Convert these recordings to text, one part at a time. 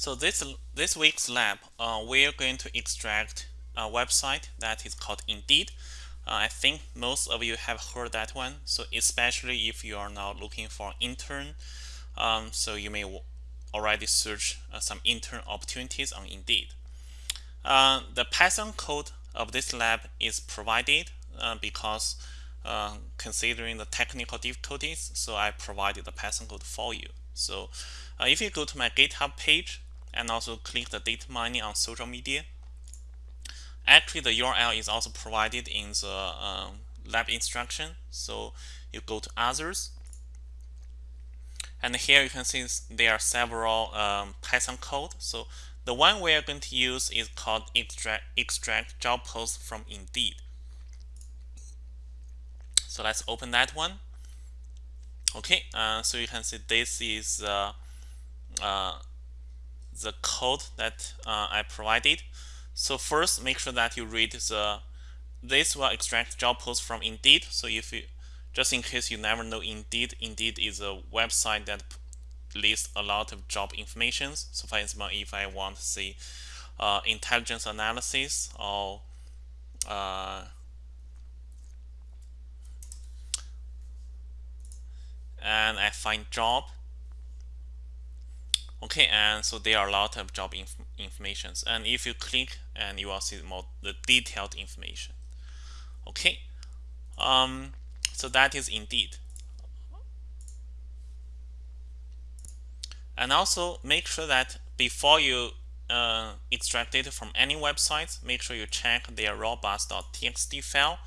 So this this week's lab, uh, we're going to extract a website that is called Indeed. Uh, I think most of you have heard that one. So especially if you are now looking for intern, um, so you may already search uh, some intern opportunities on Indeed. Uh, the Python code of this lab is provided uh, because uh, considering the technical difficulties, so I provided the Python code for you. So if you go to my GitHub page, and also click the data mining on social media. Actually, the URL is also provided in the um, lab instruction. So you go to others. And here you can see there are several um, Python code. So the one we are going to use is called extract, extract job post from Indeed. So let's open that one. Okay, uh, so you can see this is uh, uh, the code that uh, I provided. So first, make sure that you read the this will extract job posts from Indeed. So if you just in case you never know Indeed, Indeed is a website that lists a lot of job information. So for example, if I want to see uh, intelligence analysis or uh, and I find job okay and so there are a lot of job inf informations. And if you click and you will see more the detailed information. Okay um, so that is indeed. And also make sure that before you uh, extract data from any website make sure you check their robots.txt file.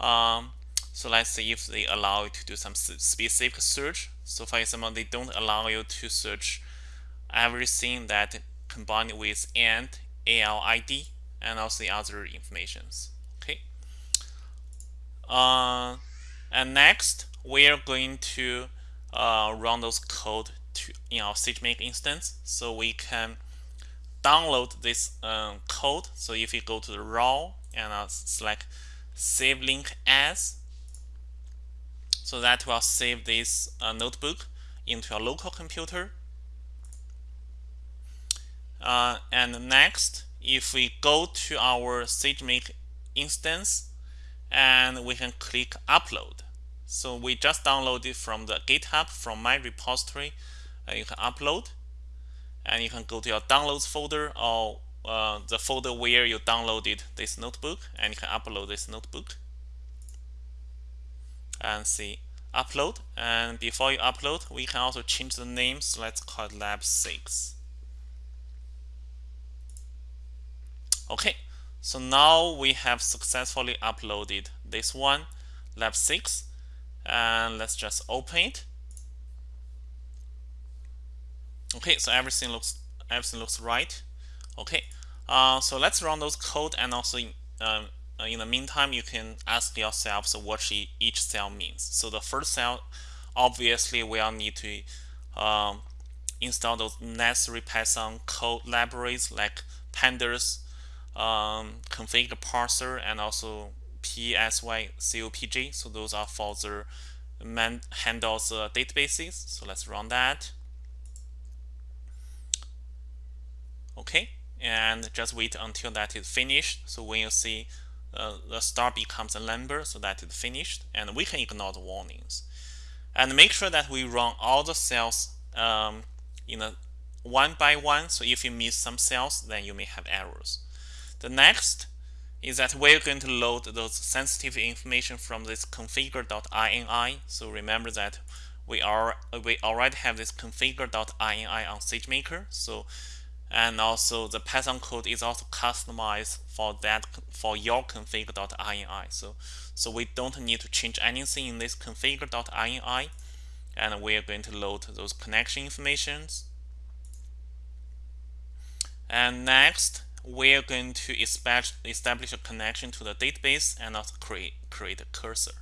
Um, so let's see if they allow you to do some specific search. So for example they don't allow you to search everything that combined with and ALID and also the other informations. Okay. Uh, and next, we are going to uh, run those code to in our SageMaker instance, so we can download this um, code. So if you go to the raw and uh, select save link as, so that will save this uh, notebook into your local computer uh, and next, if we go to our SageMaker instance, and we can click upload. So we just downloaded from the GitHub from my repository. Uh, you can upload, and you can go to your downloads folder or uh, the folder where you downloaded this notebook, and you can upload this notebook. And see upload. And before you upload, we can also change the name. So let's call it Lab 6. Okay, so now we have successfully uploaded this one, lab 6, and let's just open it. Okay, so everything looks everything looks right. Okay, uh, so let's run those code and also um, uh, in the meantime you can ask yourselves what each cell means. So the first cell, obviously we'll need to um, install those necessary Python code libraries like pandas, um, config parser and also PSYCOPG. So those are for the man handles uh, databases. So let's run that. Okay, and just wait until that is finished. So when you see uh, the star becomes a number, so that is finished, and we can ignore the warnings. And make sure that we run all the cells um, in a one by one. So if you miss some cells, then you may have errors. The next is that we're going to load those sensitive information from this configure.ini. So remember that we are we already have this configure.ini on SageMaker. So and also the Python code is also customized for that for your configure.ini. So so we don't need to change anything in this configure.ini, and we are going to load those connection informations. And next, we're going to establish a connection to the database and also create, create a cursor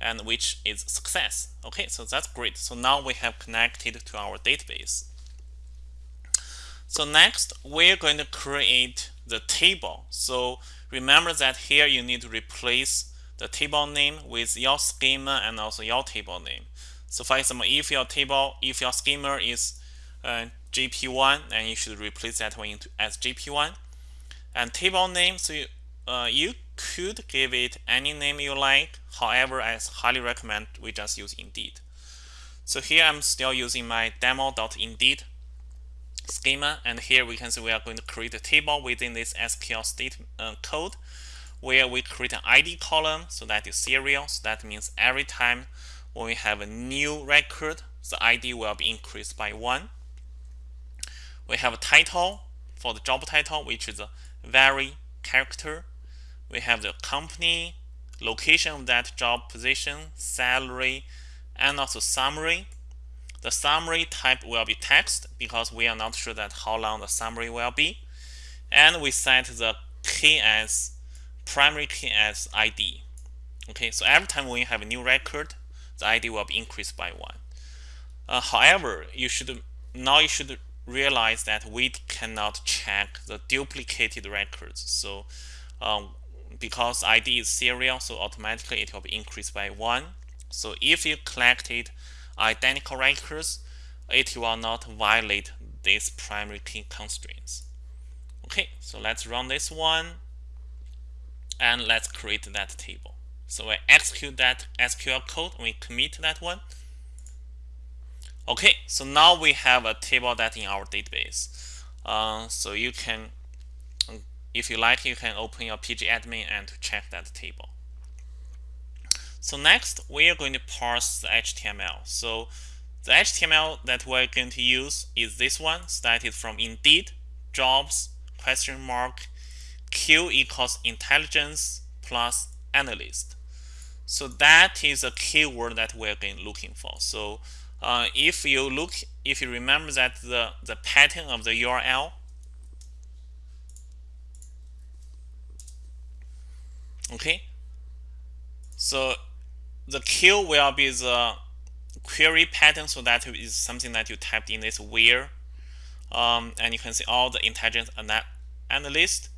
and which is success. Okay, so that's great. So now we have connected to our database. So next, we're going to create the table. So remember that here you need to replace the table name with your schema and also your table name. So for example, if your table, if your schema is uh, GP1 and you should replace that one into as GP1 and table name so you, uh, you could give it any name you like however I highly recommend we just use Indeed. So here I'm still using my demo.indeed schema and here we can see we are going to create a table within this SQL state uh, code where we create an ID column so that is serial so that means every time when we have a new record the ID will be increased by one we have a title for the job title which is a vary character. We have the company location of that job position salary and also summary. The summary type will be text because we are not sure that how long the summary will be. And we set the key as primary key as ID okay so every time we have a new record the ID will be increased by one. Uh, however you should now you should realize that we cannot check the duplicated records. So um, because ID is serial, so automatically it will be increased by one. So if you collected identical records, it will not violate these primary key constraints. Okay, so let's run this one and let's create that table. So I execute that SQL code, we commit that one. Okay, so now we have a table that in our database. Uh, so you can, if you like, you can open your pgadmin and check that table. So next, we are going to parse the HTML. So the HTML that we're going to use is this one, started from Indeed, jobs, question mark, Q equals intelligence plus analyst. So that is a keyword that we're going looking for. So uh, if you look, if you remember that the, the pattern of the URL, okay, so the Q will be the query pattern, so that is something that you typed in this where, um, and you can see all the intelligence analyst.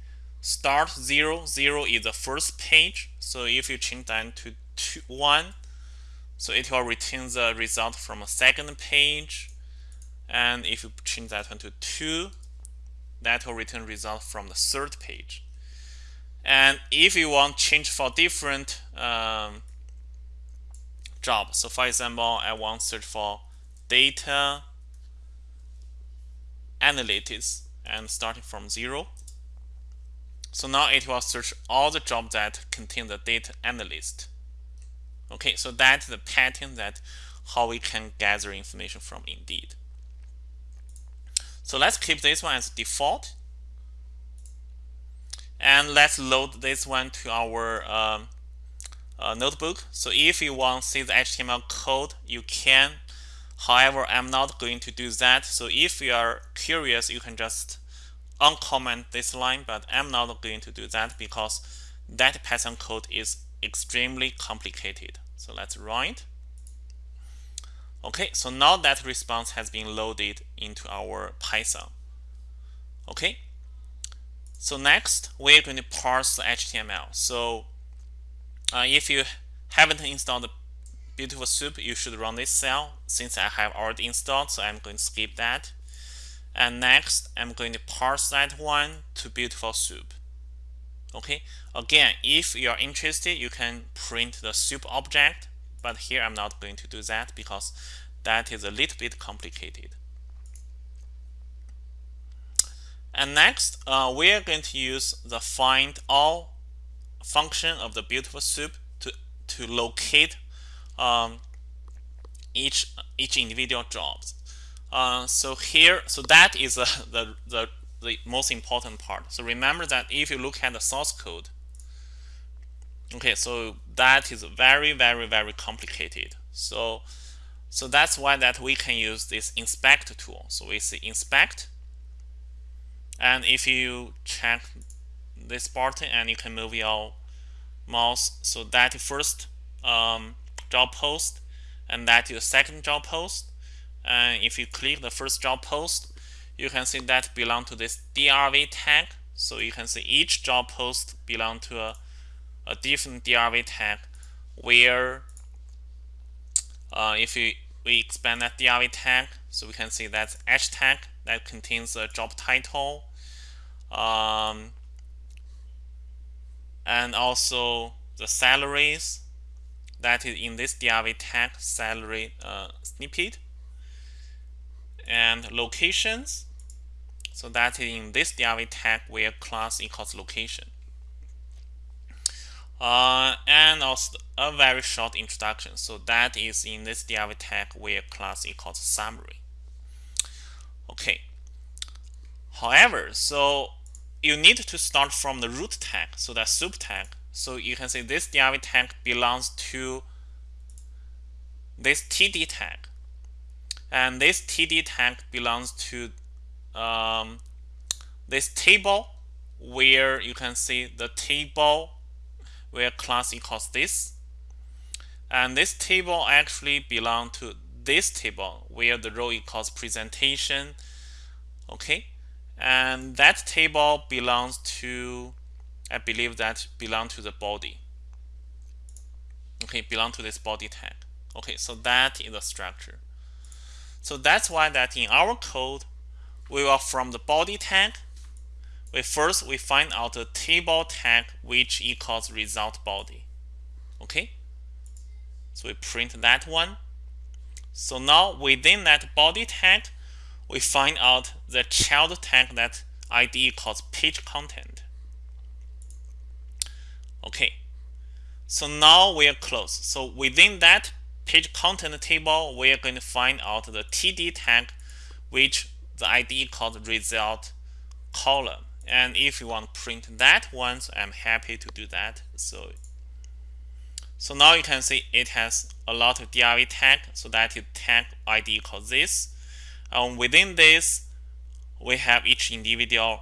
Start zero, zero is the first page, so if you change that to two, 1, so it will return the result from a second page. And if you change that one to 2, that will return result from the third page. And if you want change for different um, jobs, so for example, I want search for data analytics and starting from 0. So now it will search all the jobs that contain the data analyst. Okay, so that's the pattern that how we can gather information from Indeed. So let's keep this one as default. And let's load this one to our um, uh, notebook. So if you want to see the HTML code, you can. However, I'm not going to do that. So if you are curious, you can just uncomment this line, but I'm not going to do that because that Python code is extremely complicated. So let's it. Okay, so now that response has been loaded into our Python. Okay, so next we're going to parse the HTML. So uh, if you haven't installed the Beautiful Soup, you should run this cell since I have already installed, so I'm going to skip that. And next, I'm going to parse that one to Beautiful Soup. Okay, again, if you are interested, you can print the soup object, but here I'm not going to do that because that is a little bit complicated. And next, uh, we are going to use the find all function of the beautiful soup to, to locate um, each each individual jobs. Uh, so here, so that is uh, the, the the most important part. So remember that if you look at the source code, okay, so that is very, very, very complicated. So, so that's why that we can use this inspect tool. So we see inspect, and if you check this button and you can move your mouse, so that first um, job post, and that your second job post. And if you click the first job post, you can see that belong to this div tag. So you can see each job post belong to a, a different div tag where uh, if you we expand that div tag, so we can see that's h tag that contains a job title, um, and also the salaries that is in this div tag salary uh, snippet, and locations. So that is in this div tag where class equals location. Uh, and also a very short introduction. So that is in this div tag where class equals summary. Okay. However, so you need to start from the root tag, so that soup tag. So you can say this div tag belongs to this td tag. And this td tag belongs to um, this table where you can see the table where class equals this. And this table actually belong to this table where the row equals presentation. Okay. And that table belongs to, I believe that belong to the body. Okay, belong to this body tag. Okay, so that is the structure. So that's why that in our code, we will from the body tag we first we find out the table tag which equals result body. Okay, so we print that one. So now within that body tag, we find out the child tag that ID equals page content. Okay, so now we are close. So within that page content table, we are going to find out the TD tag, which the ID called result column. And if you want to print that so I'm happy to do that. So so now you can see it has a lot of div tag so that is tag ID equals this. Um, within this we have each individual.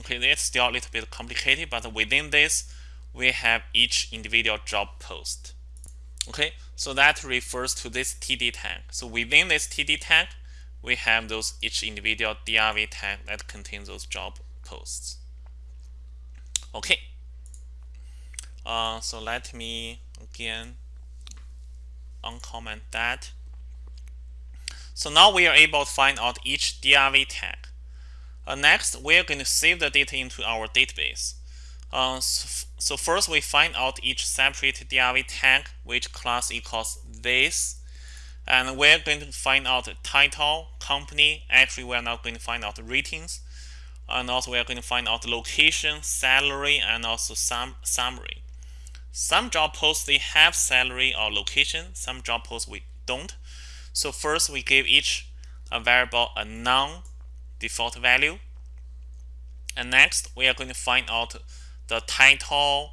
Okay it's still a little bit complicated but within this we have each individual job post. Okay so that refers to this td tag. So within this td tag we have those each individual div tag that contains those job posts. Okay. Uh, so let me again uncomment that. So now we are able to find out each div tag. Uh, next, we are going to save the data into our database. Uh, so, so, first, we find out each separate div tag, which class equals this and we're going to find out the title, company. Actually, we're not going to find out the ratings. And also, we're going to find out the location, salary, and also some summary. Some job posts, they have salary or location. Some job posts, we don't. So first, we give each a variable a non-default value. And next, we are going to find out the title,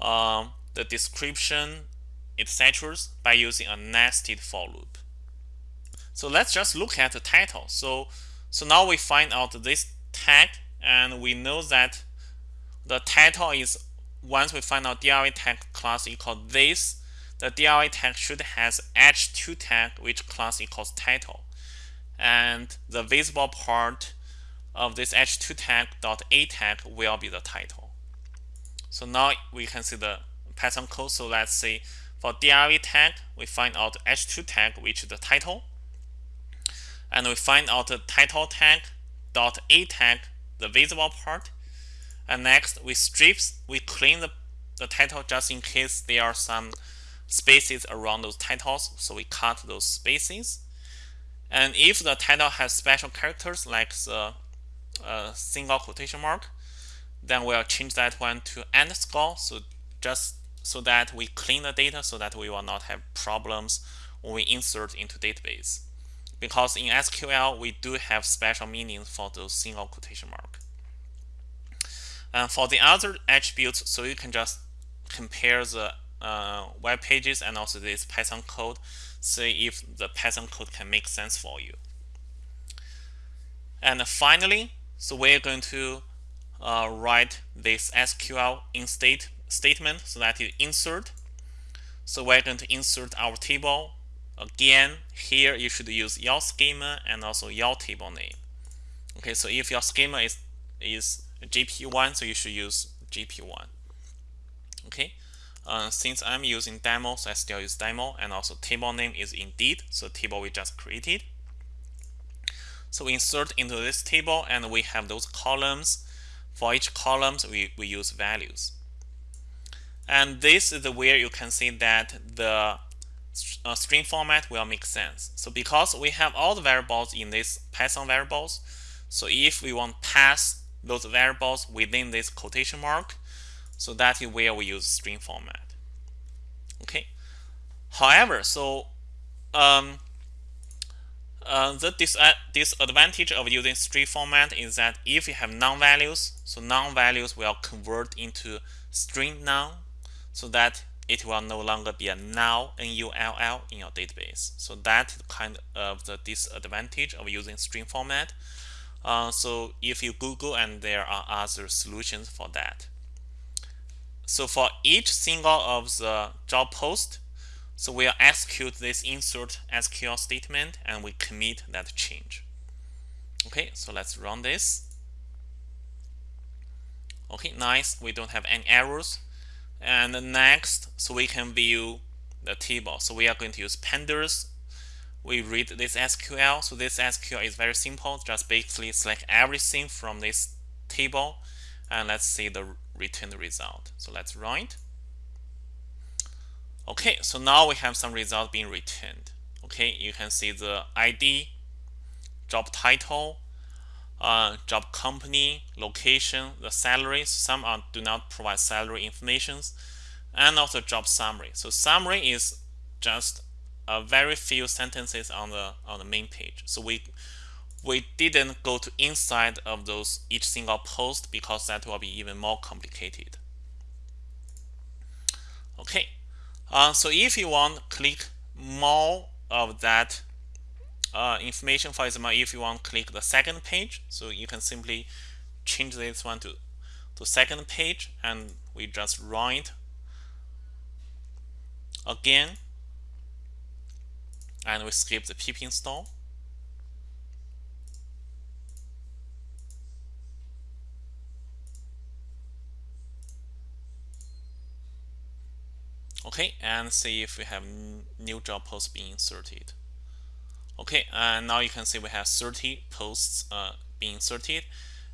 um, the description, etc. by using a nested for loop. So let's just look at the title. So, so now we find out this tag and we know that the title is once we find out div tag class equals this, the div tag should has h2 tag which class equals title. And the visible part of this h2 tag dot a tag will be the title. So now we can see the Python code. So let's say for div tag, we find out h2 tag, which is the title. And we find out the title tag dot a tag, the visible part. And next, we strips, we clean the, the title just in case there are some spaces around those titles. So we cut those spaces. And if the title has special characters like the uh, single quotation mark, then we'll change that one to underscore. So just so that we clean the data so that we will not have problems when we insert into database. Because in SQL, we do have special meanings for those single quotation mark. And for the other attributes, so you can just compare the uh, web pages and also this Python code, see if the Python code can make sense for you. And finally, so we're going to uh, write this SQL in state statement so that you insert. So we're going to insert our table. Again, here you should use your schema and also your table name. Okay, so if your schema is, is GP1, so you should use GP1. Okay, uh, since I'm using demo, so I still use demo, and also table name is indeed, so table we just created. So we insert into this table, and we have those columns. For each columns, we, we use values. And this is where you can see that the uh, string format will make sense. So because we have all the variables in this Python variables, so if we want pass those variables within this quotation mark, so that is where we use string format. Okay. However, so um, uh, the dis disadvantage of using string format is that if you have non-values, so non-values will convert into string None, so that it will no longer be a null N-U-L-L in your database. So that is kind of the disadvantage of using string format. Uh, so if you Google and there are other solutions for that. So for each single of the job post, so we'll execute this insert SQL statement and we commit that change. Okay, so let's run this. Okay, nice. We don't have any errors. And next, so we can view the table. So we are going to use pandas. We read this SQL. So this SQL is very simple. Just basically select everything from this table. And let's see the returned result. So let's run it. Okay, so now we have some result being returned. Okay, you can see the ID, job title, uh, job company, location, the salaries. Some are, do not provide salary informations, and also job summary. So summary is just a very few sentences on the on the main page. So we we didn't go to inside of those each single post because that will be even more complicated. Okay, uh, so if you want click more of that uh, information, for example, if you want to click the second page, so you can simply change this one to, to second page and we just run it again and we skip the pip install. Okay, and see if we have new job posts being inserted. Okay, and now you can see we have 30 posts uh, being inserted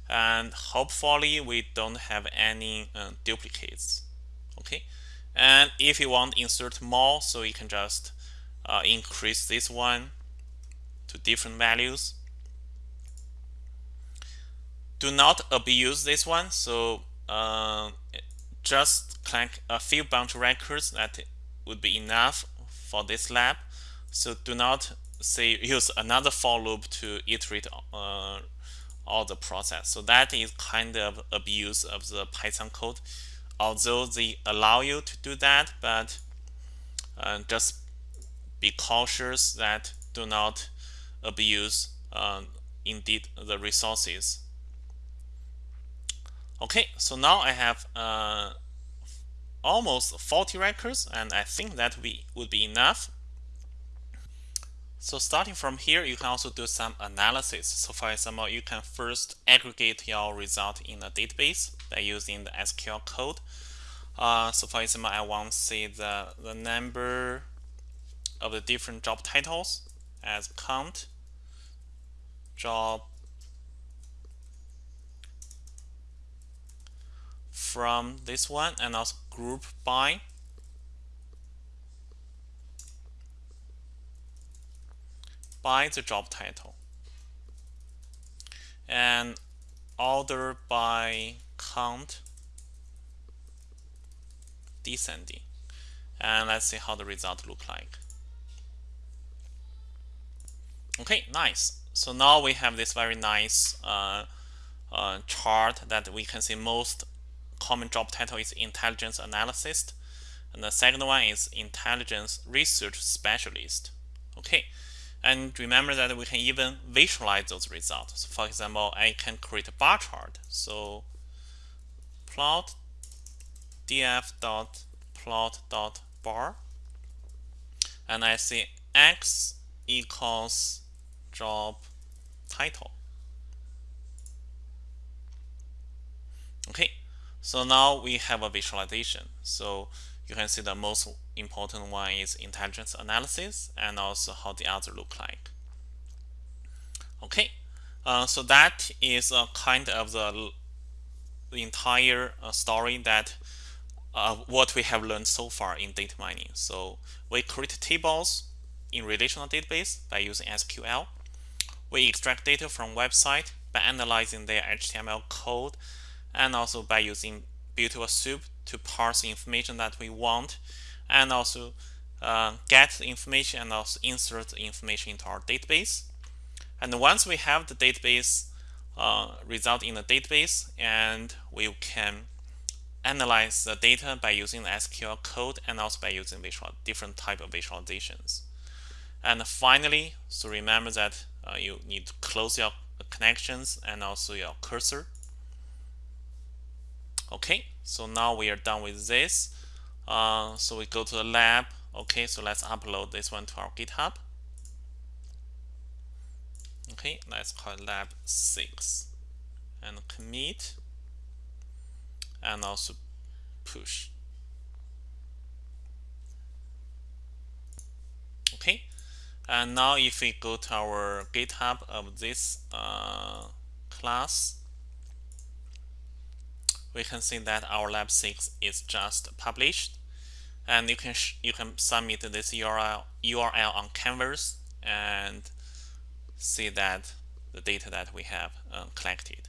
and hopefully we don't have any uh, duplicates. Okay, and if you want insert more, so you can just uh, increase this one to different values. Do not abuse this one, so uh, just click a few bunch records that would be enough for this lab. So do not say use another for loop to iterate uh, all the process. So that is kind of abuse of the Python code. Although they allow you to do that, but uh, just be cautious that do not abuse uh, indeed the resources. Okay, so now I have uh, almost 40 records and I think that we would be enough so starting from here, you can also do some analysis. So for example, you can first aggregate your result in a database by using the SQL code. Uh, so for example, I want to see the, the number of the different job titles as count job from this one and also group by by the job title. And order by count descending. And let's see how the result look like. Okay nice. So now we have this very nice uh, uh, chart that we can see most common job title is intelligence analyst. And the second one is intelligence research specialist. Okay and remember that we can even visualize those results. So for example, I can create a bar chart. So plot df dot plot dot bar, and I see x equals job title. Okay, so now we have a visualization. So you can see the most important one is intelligence analysis and also how the other look like. Okay, uh, so that is a kind of the, entire uh, story that uh, what we have learned so far in data mining. So we create tables in relational database by using SQL. We extract data from website by analyzing their HTML code and also by using beautiful soup to parse information that we want and also uh, get the information and also insert the information into our database. And once we have the database uh, result in the database and we can analyze the data by using the SQL code and also by using visual different type of visualizations. And finally, so remember that uh, you need to close your connections and also your cursor. Okay, so now we are done with this. Uh, so we go to the lab. Okay, so let's upload this one to our GitHub. Okay, let's call lab 6 and commit and also push. Okay, and now if we go to our GitHub of this uh, class, we can see that our lab 6 is just published and you can you can submit this URL URL on Canvas and see that the data that we have uh, collected.